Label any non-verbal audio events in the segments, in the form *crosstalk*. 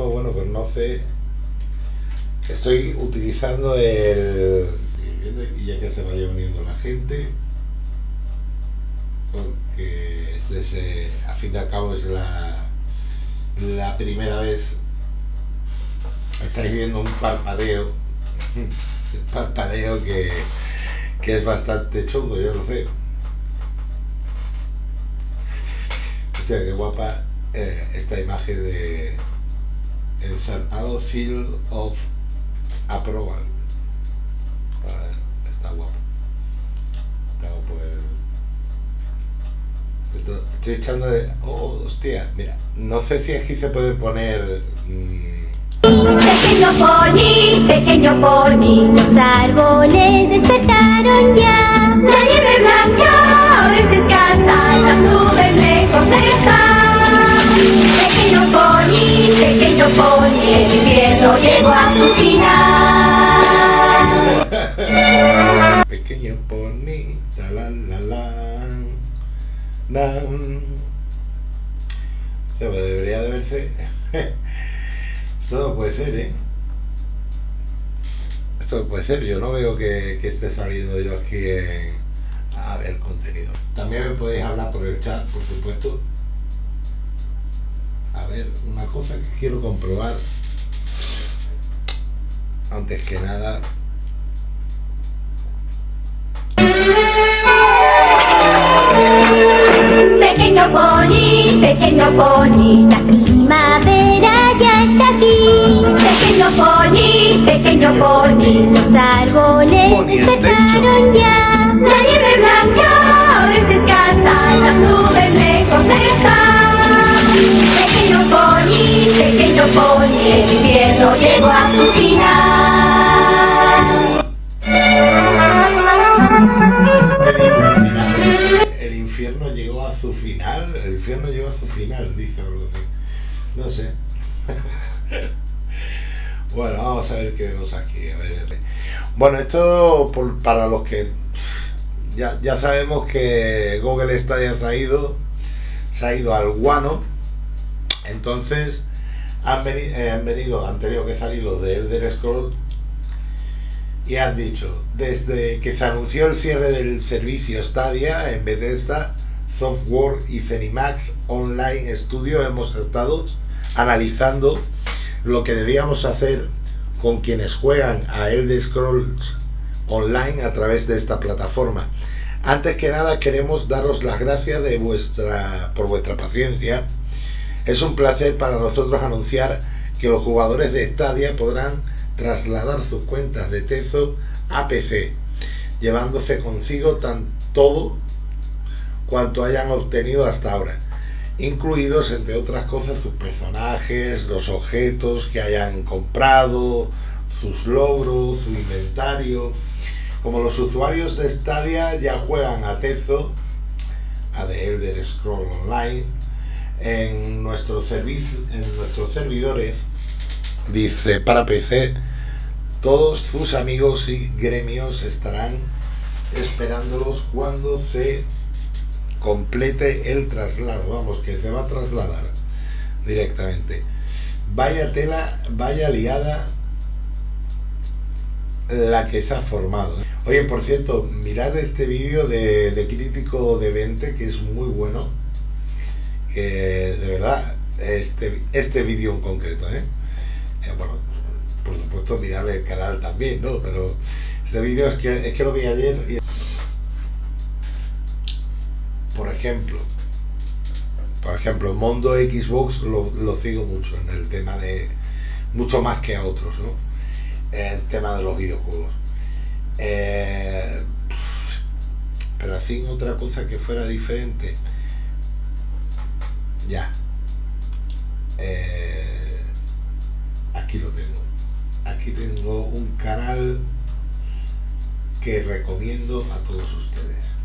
mismo, bueno, pues no sé, estoy utilizando el... y ya que se vaya uniendo la gente, porque este es, eh, a fin de al cabo es la, la primera vez, estáis viendo un parpadeo, un parpadeo que, que es bastante chungo, yo lo sé. Hostia, qué guapa eh, esta imagen de el zarpado Field of Approval. Está guapo. Tengo por Esto- estoy echando de. Oh, hostia, mira. No sé si aquí se puede poner. mm, Pequeño pony, pequeño pony, los árboles pues debería de verse. *laughs* Esto no puede ser, ¿eh? Esto no puede ser, yo no veo que, que esté saliendo yo aquí. A ver, contenido. También me podéis hablar por el chat, por supuesto. A ver, una cosa que quiero comprobar. Antes que nada, *laughs* Pequeño pony, pequeño pony, la primavera ya está aquí. Pequeño pony, pequeño pony, los árboles despertaron ya. La nieve blanca a veces canta, las nubes lejos. Pequeño pony, pequeño pony, el invierno llegó a su final. El infierno llegó a su final, dice algo así. No sé. *laughs* Bueno, vamos a ver qué vemos aquí. A ver. Bueno, esto por- para los que ya, ya sabemos que Google Stadia se ha ido, se ha ido al guano. Entonces han, veni- eh, han venido, han tenido que salir los de Elder Scrolls y han dicho, desde que se anunció el cierre del servicio Stadia en Bethesda, Software y Zenimax Online Studio hemos estado analizando lo que debíamos hacer con quienes juegan a Elder Scrolls Online a través de esta plataforma. Antes que nada queremos daros las gracias de vuestra, por vuestra paciencia. Es un placer para nosotros anunciar que los jugadores de Stadia podrán trasladar sus cuentas de Tezo a PC, llevándose consigo tan todo cuanto hayan obtenido hasta ahora, incluidos entre otras cosas sus personajes, los objetos que hayan comprado, sus logros, su inventario. Como los usuarios de Stadia ya juegan a Tezo, a The Elder Scroll Online, en, nuestro en nuestros servidores, dice para PC, todos sus amigos y gremios estarán esperándolos cuando se complete el traslado, vamos, que se va a trasladar directamente. Vaya tela, vaya liada la que se ha formado. Oye, por cierto, mirad este vídeo de, de Crítico de 20, que es muy bueno. Que de verdad, este, este vídeo en concreto, ¿eh? Eh, bueno, por supuesto mirar el canal también, ¿no? Pero este vídeo es que, es que lo vi ayer y... Por ejemplo, por ejemplo, Mondo Xbox lo, lo sigo mucho en el tema de... mucho más que a otros, ¿no? En tema de los videojuegos. Eh, pero así otra cosa que fuera diferente. Ya. Eh, aquí lo tengo. Aquí tengo un canal que recomiendo a todos ustedes.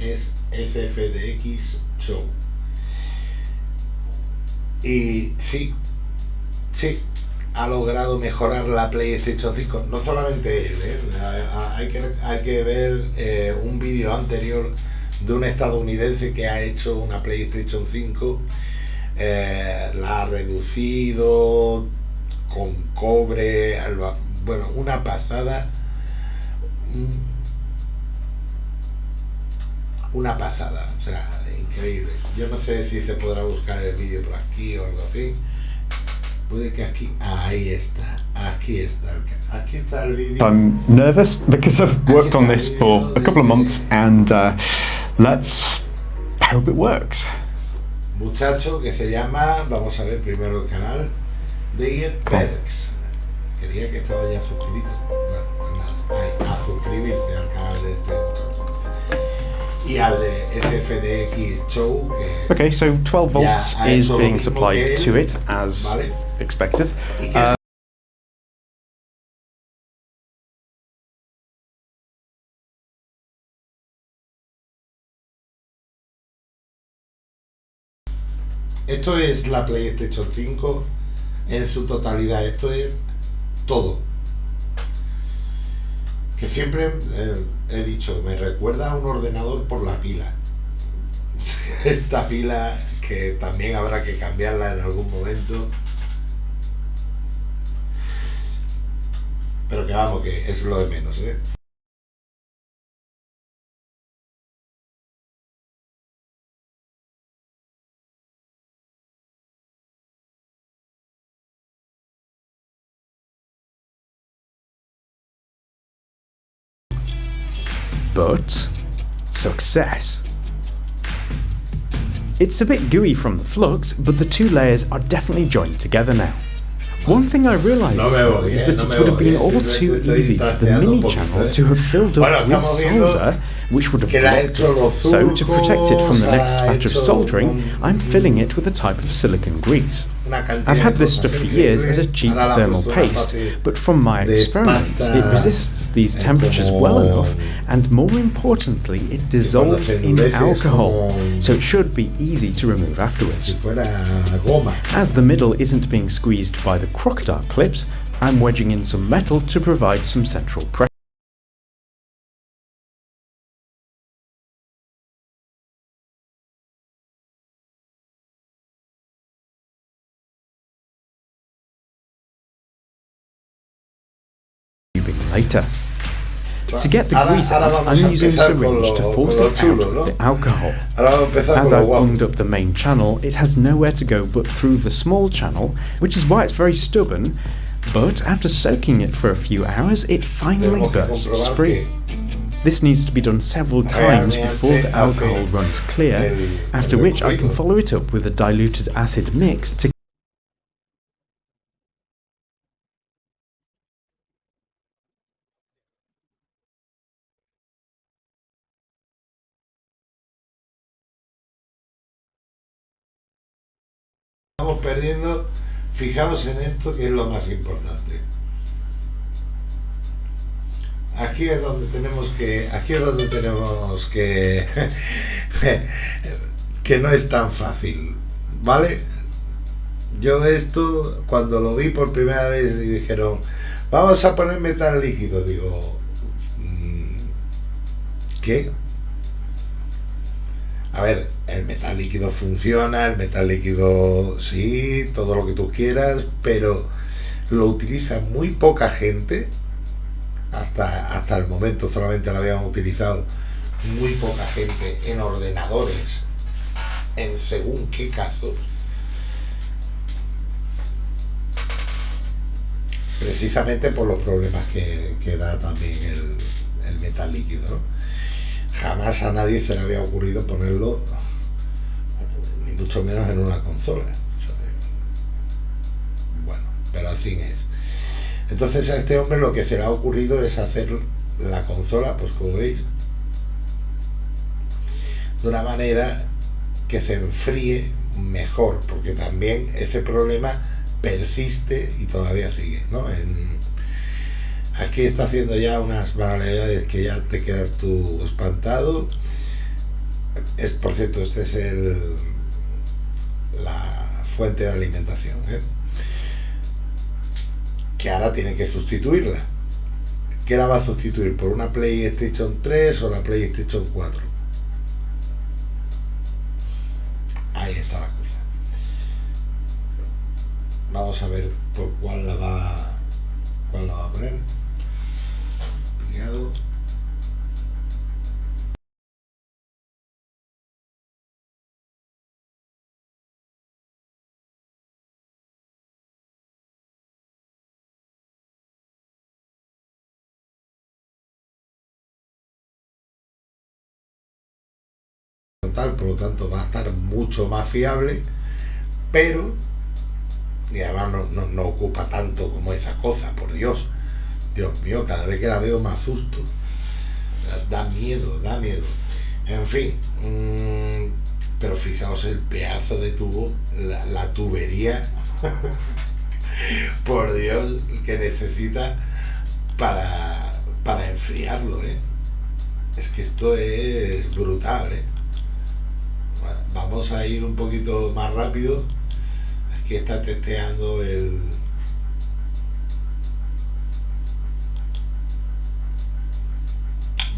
Es SFDX Show. Y sí, sí, ha logrado mejorar la PlayStation 5. No solamente él, ¿eh? hay, que, hay que ver eh, un vídeo anterior de un estadounidense que ha hecho una PlayStation 5, eh, la ha reducido con cobre, bueno, una pasada. Una pasada, o sea, increíble. Yo no sé si se podrá buscar el vídeo por aquí o algo así. Puede que aquí, ahí está, aquí está, aquí está el vídeo. I'm nervous because I've worked on this for a couple of months and uh, let's hope it works. Muchacho que se llama, vamos a ver primero el canal, de Perks. Quería que estaba ya suscrito. Bueno, pues nada, a suscribirse al canal de este. Y al FFDX Show. Okay, so 12 volts is being supplied to it as. Vale expected. Uh, Esto es la PlayStation 5 en su totalidad. Esto es todo. Que siempre eh, he dicho, me recuerda a un ordenador por la pila. *laughs* Esta pila que también habrá que cambiarla en algún momento. Pero que vamos, que es lo de menos, ¿eh? But success. It's a bit gooey from the flux, but the two layers are definitely joined together now. One thing I realised no is that no it would have been all too easy for the mini channel to have filled up with solder which would have blocked it. So to protect it from the next batch of soldering, I'm filling it with a type of silicon grease. I've had this stuff for years as a cheap thermal paste, but from my experiments it resists these temperatures well enough and more importantly it dissolves in alcohol, so it should be easy to remove afterwards. As the middle isn't being squeezed by the crocodile clips, I'm wedging in some metal to provide some central pressure. Later. To get the grease out, I'm using a syringe to force it out with the alcohol. As I've opened up the main channel, it has nowhere to go but through the small channel, which is why it's very stubborn, but after soaking it for a few hours, it finally bursts free. This needs to be done several times before the alcohol runs clear, after which I can follow it up with a diluted acid mix to fijaos en esto que es lo más importante. Aquí es donde tenemos que, aquí es donde tenemos que, *laughs* que no es tan fácil, ¿vale? Yo esto, cuando lo vi por primera vez y dijeron, vamos a poner metal líquido, digo, mm, ¿qué? A ver, el metal líquido funciona, el metal líquido sí, todo lo que tú quieras, pero lo utiliza muy poca gente. Hasta, hasta el momento solamente lo habían utilizado muy poca gente en ordenadores, en según qué casos. Precisamente por los problemas que, da también el, el metal líquido. ¿no? Jamás a nadie se le había ocurrido ponerlo, ni mucho menos en una consola. Bueno, pero así es. Entonces a este hombre lo que se le ha ocurrido es hacer la consola, pues como veis, de una manera que se enfríe mejor, porque también ese problema persiste y todavía sigue, ¿no? Aquí está haciendo ya unas banalidades que ya te quedas tú espantado. Es, por cierto, este es el la fuente de alimentación. ¿eh? que ahora tiene que sustituirla. ¿Qué la va a sustituir? ¿Por una PlayStation 3 o la PlayStation 4? Ahí está la cosa. Vamos a ver por cuál la va, cuál la va a poner. Por lo tanto va a estar mucho más fiable, pero y además no, ocupa tanto como esa cosa, por Dios. Dios mío, cada vez que la veo más susto. Da, miedo, da miedo. En fin, mm, pero fijaos el pedazo de tubo, la, tubería, *laughs* por Dios, que necesita para, para enfriarlo, ¿eh? Es que esto es brutal, ¿eh? vamos a ir un poquito más rápido aquí está testeando el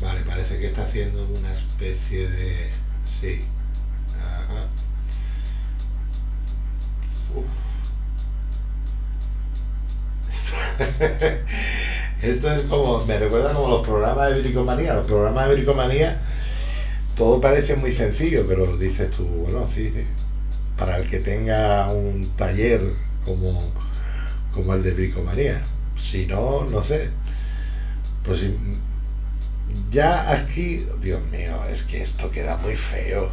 vale parece que está haciendo una especie de sí *laughs* Esto, es como, me recuerda como los programas de bricomanía. Los programas de bricomanía todo parece muy sencillo, pero dices tú, bueno, sí, para el que tenga un taller como, como el de Bricomanía. Si no, no sé. Pues ya aquí, Dios mío, es que esto queda muy feo.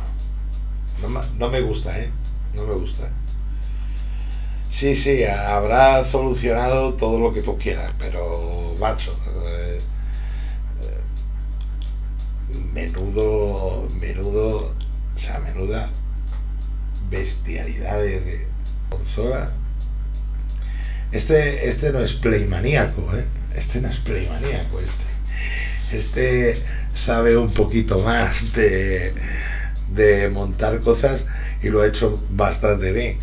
No, no me gusta, ¿eh? No me gusta. Sí, sí, habrá solucionado todo lo que tú quieras, pero, macho, eh, menudo, menudo, o sea, menuda bestialidad de, consola. Este, este no es playmaníaco, ¿eh? Este no es playmaníaco, este. Este sabe un poquito más de, de montar cosas y lo ha hecho bastante bien.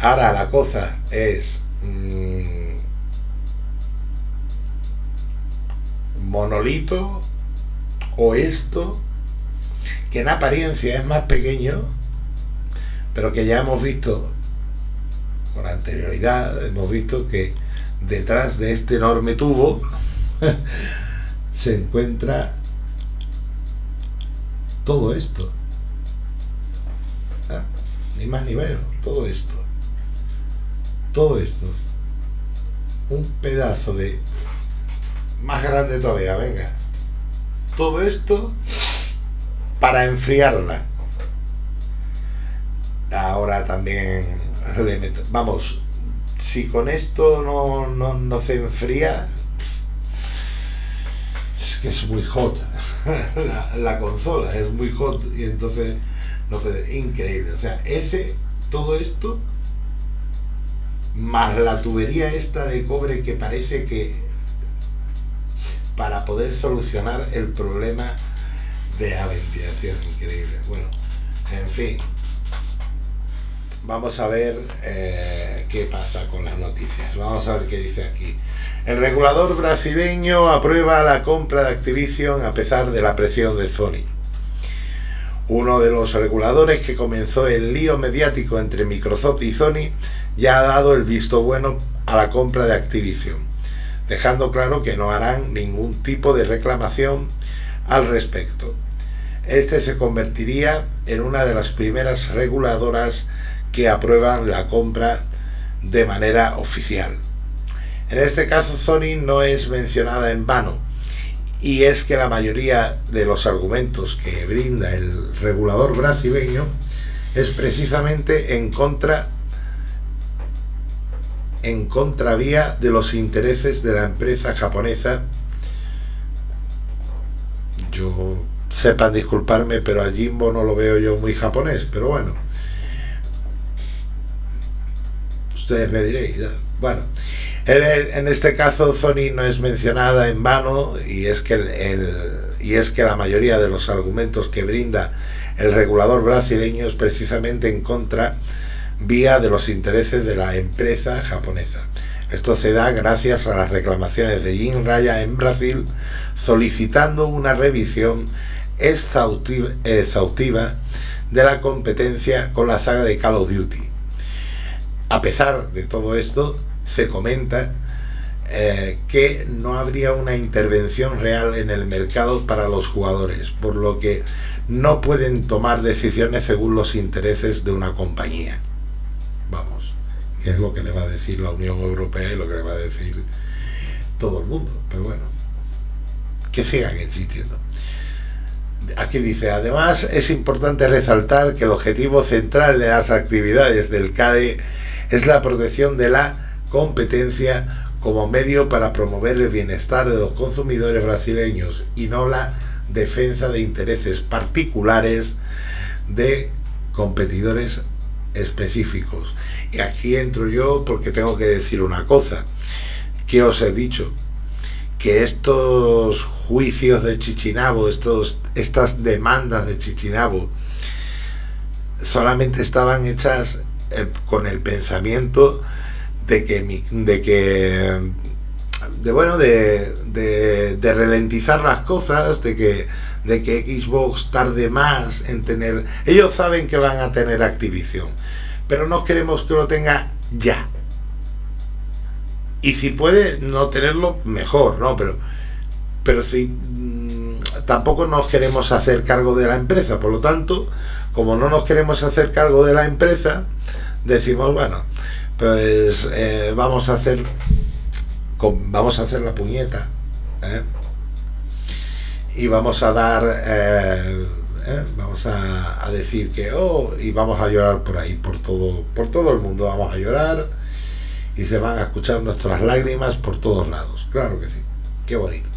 Ahora la cosa es mm, monolito o esto, que en apariencia es más pequeño, pero que ya hemos visto con anterioridad, hemos visto que detrás de este enorme tubo *laughs* se encuentra todo esto. Ah, ni más ni menos, todo esto. Todo esto. Un pedazo de... Más grande todavía, venga todo esto para enfriarla. Ahora también vamos, si con esto no, no, se enfría, que es muy hot. *laughs* la, consola es muy hot y entonces no puede, increíble. O sea, ese, todo esto, más la tubería esta de cobre que parece que para poder solucionar el problema de la ventilación. Increíble. Bueno, en fin. Vamos a ver eh, qué pasa con las noticias. Vamos a ver qué dice aquí. El regulador brasileño aprueba la compra de Activision a pesar de la presión de Sony. Uno de los reguladores que comenzó el lío mediático entre Microsoft y Sony ya ha dado el visto bueno a la compra de Activision dejando claro que no harán ningún tipo de reclamación al respecto. Este se convertiría en una de las primeras reguladoras que aprueban la compra de manera oficial. En este caso Sony no es mencionada en vano, y es que la mayoría de los argumentos que brinda el regulador brasileño es precisamente en contra en contravía de los intereses de la empresa japonesa. Yo sepan disculparme, pero a Jimbo no lo veo yo muy japonés, pero bueno. Ustedes me diréis. Bueno, en este caso Sony no es mencionada en vano y es que la mayoría de los argumentos que brinda el regulador brasileño es precisamente en contra vía de los intereses de la empresa japonesa. Esto se da gracias a las reclamaciones de Jim Raya en Brasil solicitando una revisión exhaustiva, de la competencia con la saga de Call of Duty. A pesar de todo esto, se comenta eh, que no habría una intervención real en el mercado para los jugadores, por lo que no pueden tomar decisiones según los intereses de una compañía. Vamos, que es lo que le va a decir la Unión Europea y lo que le va a decir todo el mundo. Pero bueno, que sigan existiendo. Aquí dice, además es importante resaltar que el objetivo central de las actividades del CADE es la protección de la competencia como medio para promover el bienestar de los consumidores brasileños y no la defensa de intereses particulares de competidores específicos. Y aquí entro yo porque tengo que decir una cosa, que os he dicho, que estos juicios de Chichinabo, estos, estas demandas de Chichinabo, solamente estaban hechas eh, con el pensamiento de que, de que de bueno de, de, ralentizar las cosas de que de que Xbox tarde más en tener ellos saben que van a tener Activision pero no queremos que lo tenga ya. Y si puede no tenerlo mejor no pero pero si mm, tampoco nos queremos hacer cargo de la empresa. Por lo tanto como no nos queremos hacer cargo de la empresa decimos bueno pues eh, vamos a hacer vamos a hacer la puñeta ¿eh? y vamos a dar eh, vamos a, a, decir que oh y vamos a llorar por ahí por todo por todo el mundo. Vamos a llorar y se van a escuchar nuestras lágrimas por todos lados. Claro que sí. Qué bonito.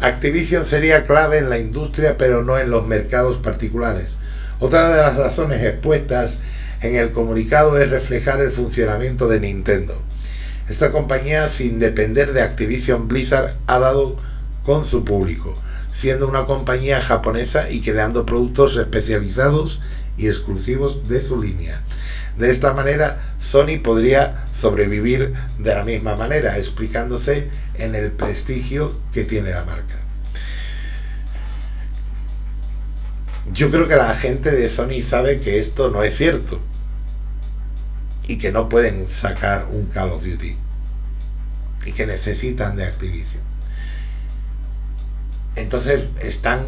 Activision sería clave en la industria pero no en los mercados particulares. Otra de las razones expuestas en el comunicado es reflejar el funcionamiento de Nintendo esta compañía, sin depender de Activision Blizzard, ha dado con su público, siendo una compañía japonesa y creando productos especializados y exclusivos de su línea. De esta manera, Sony podría sobrevivir de la misma manera, explicándose en el prestigio que tiene la marca. Yo creo que la gente de Sony sabe que esto no es cierto y que no pueden sacar un Call of Duty y que necesitan de Activision. Entonces están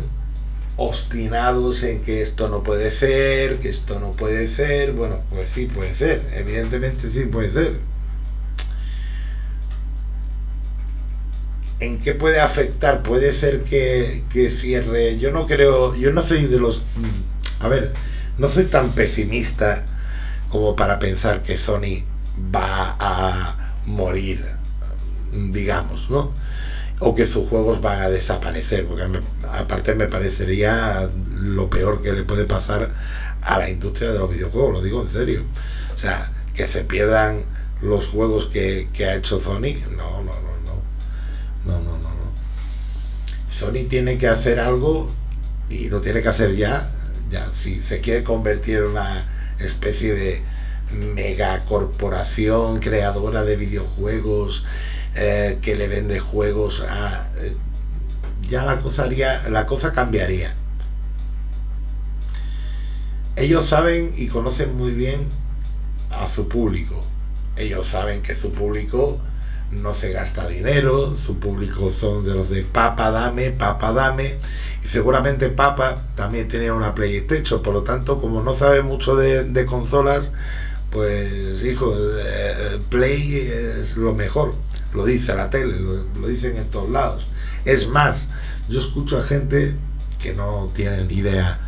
obstinados en que esto no puede ser, que esto no puede ser. Bueno, pues sí puede ser, evidentemente sí puede ser. ¿En qué puede afectar? Puede ser que, que cierre. Yo no creo, yo no soy de los. A ver, no soy tan pesimista como para pensar que Sony va a morir, digamos, ¿no? O que sus juegos van a desaparecer, porque aparte me parecería lo peor que le puede pasar a la industria de los videojuegos, lo digo en serio. O sea, que se pierdan los juegos que, ha hecho Sony, no, no, no, no, no, no, no. Sony tiene que hacer algo y lo tiene que hacer ya, ya, si se quiere convertir en una especie de megacorporación creadora de videojuegos eh, que le vende juegos a eh, ya la cosa haría, la cosa cambiaría. Ellos saben y conocen muy bien a su público. Ellos saben que su público no se gasta dinero, su público son de los de papa dame, papa dame, y seguramente papa también tenía una PlayStation, por lo tanto, como no sabe mucho de, consolas, pues hijo, eh, Play es lo mejor, lo dice la tele, lo, dicen en todos lados. Es más, yo escucho a gente que no tienen idea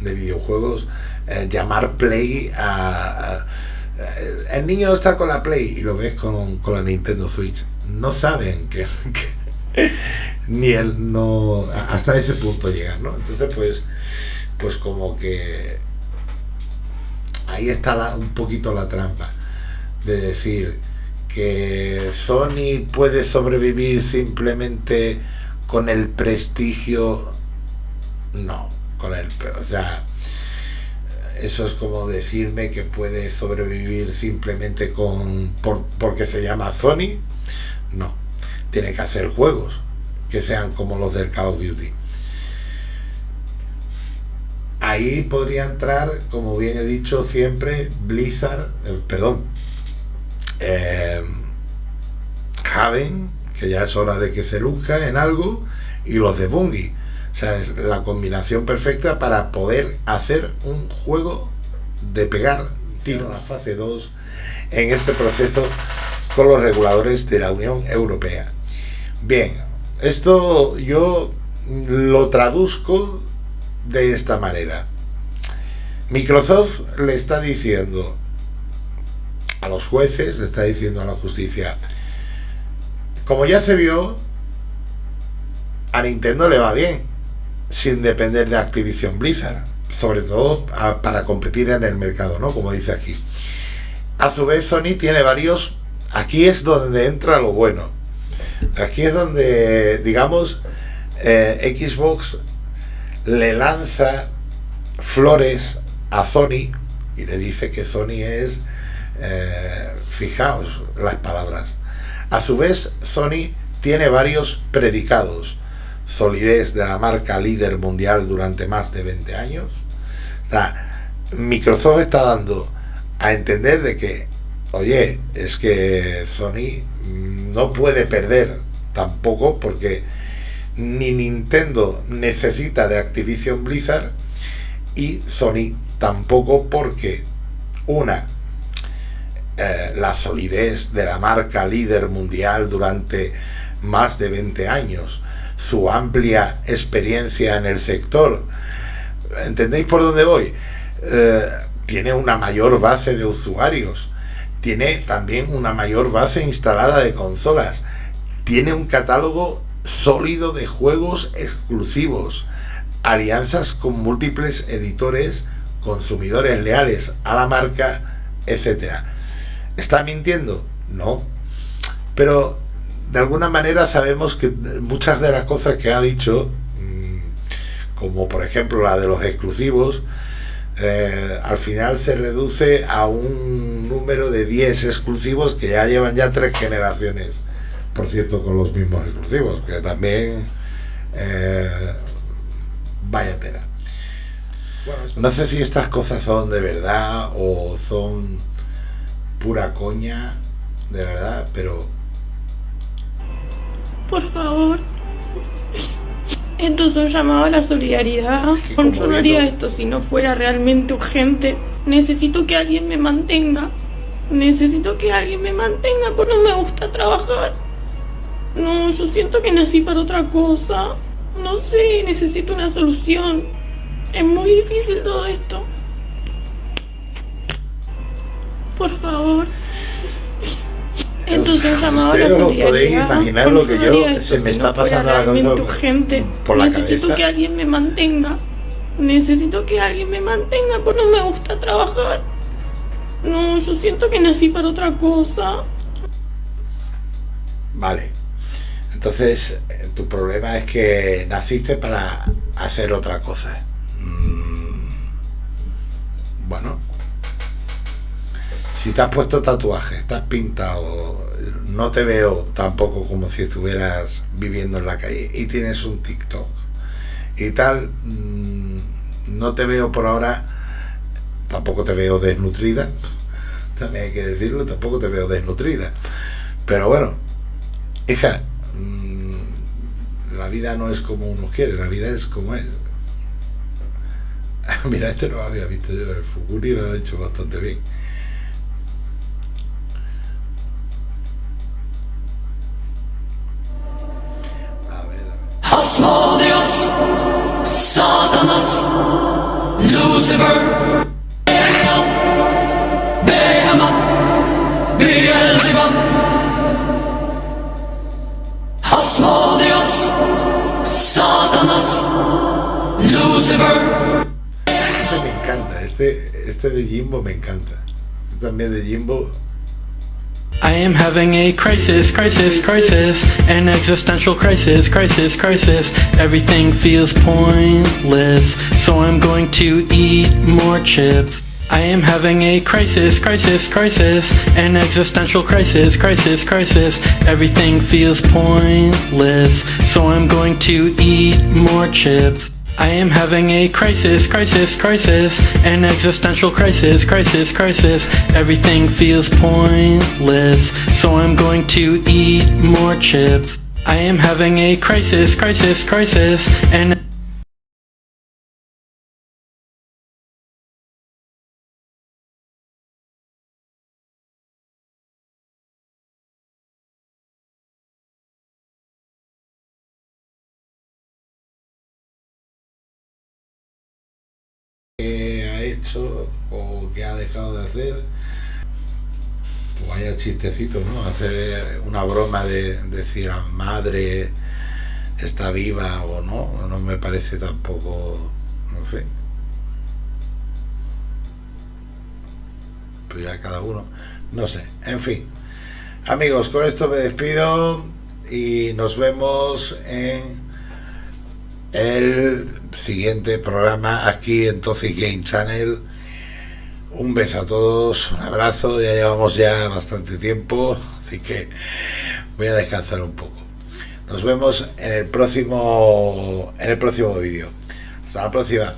de videojuegos eh, llamar Play a eh, el niño está con la Play y lo ves con, la Nintendo Switch. No saben que, *laughs* ni él no hasta ese punto llegan, ¿no? Entonces pues pues como que ahí está un poquito la trampa de decir que Sony puede sobrevivir simplemente con el prestigio no, con el o sea, eso es como decirme que puede sobrevivir simplemente con por, porque se llama Sony tiene que hacer juegos que sean como los del Call of Duty. Ahí podría entrar, como bien he dicho siempre, Blizzard, eh, perdón, eh, Haven, que ya es hora de que se luzca en algo, y los de Bungie. O sea, es la combinación perfecta para poder hacer un juego de pegar tiro a la fase 2 en este proceso con los reguladores de la Unión Europea. Bien, esto yo lo traduzco de esta manera. Microsoft le está diciendo a los jueces, le está diciendo a la justicia, como ya se vio, a Nintendo le va bien, sin depender de Activision Blizzard, sobre todo para competir en el mercado, ¿no? Como dice aquí. A su vez, Sony tiene varios. Aquí es donde entra lo bueno. Aquí es donde, digamos, eh, Xbox le lanza flores a Sony y le dice que Sony es, eh, fijaos las palabras, a su vez Sony tiene varios predicados, solidez de la marca líder mundial durante más de 20 años, Microsoft está dando a entender de que, oye, es que Sony no puede perder tampoco porque ni Nintendo necesita de Activision Blizzard y Sony tampoco porque una eh, la solidez de la marca líder mundial durante más de 20 años, su amplia experiencia en el sector, ¿entendéis por dónde voy? Eh, tiene una mayor base de usuarios, tiene también una mayor base instalada de consolas, tiene un catálogo sólido de juegos exclusivos, alianzas con múltiples editores, consumidores leales a la marca, etcétera. ¿Está mintiendo? No. Pero de alguna manera sabemos que muchas de las cosas que ha dicho, mm, como por ejemplo la de los exclusivos, eh, al final se reduce a un número de 10 exclusivos que ya llevan ya tres generaciones por cierto, con los mismos exclusivos, que también eh, vaya tela. no sé si estas cosas son de verdad o son pura coña, de verdad, pero... Por favor. Esto es un llamado a la solidaridad. yo no haría esto si no fuera realmente urgente. Necesito que alguien me mantenga. Necesito que alguien me mantenga porque no me gusta trabajar. No, yo siento que nací para otra cosa. No sé, necesito una solución. Es muy difícil todo esto. Por favor. Entonces a la podéis imaginar lo que yo se me está pasando la cabeza urgente. por la Necesito que alguien me mantenga. Necesito que alguien me mantenga porque no me gusta trabajar. No, yo siento que nací para otra cosa. Vale. Entonces, tu problema es que naciste para hacer otra cosa. Mm, bueno, si te has puesto tatuajes, estás pintado, no te veo tampoco como si estuvieras viviendo en la calle y tienes un TikTok y tal, mm, no te veo por ahora, tampoco te veo desnutrida, *laughs* también hay que decirlo, tampoco te veo desnutrida. Pero bueno, hija, la vida no es como uno quiere, la vida es como es. *laughs* Mira, este no lo había visto yo, el Fukuri lo ha hecho bastante bien. Este, este de Jimbo me encanta. Este también de Jimbo. I am having a crisis, crisis, crisis, an existential crisis, crisis, crisis. Everything feels pointless, so I'm going to eat more chips. I am having a crisis, crisis, crisis, an existential crisis, crisis, crisis. Everything feels pointless, so I'm going to eat more chips. I am having a crisis, crisis, crisis, an existential crisis, crisis, crisis. Everything feels pointless, so I'm going to eat more chips. I am having a crisis, crisis, crisis, and o que ha dejado de hacer o haya chistecitos, ¿no? Hacer una broma de, decir a madre está viva o no, no me parece tampoco, no sé. Pero ya cada uno, no sé, en fin. Amigos, con esto me despido y nos vemos en el siguiente programa aquí en Toxic Game Channel. Un beso a todos, un abrazo, ya llevamos ya bastante tiempo, así que voy a descansar un poco. Nos vemos en el próximo en el próximo vídeo. Hasta la próxima.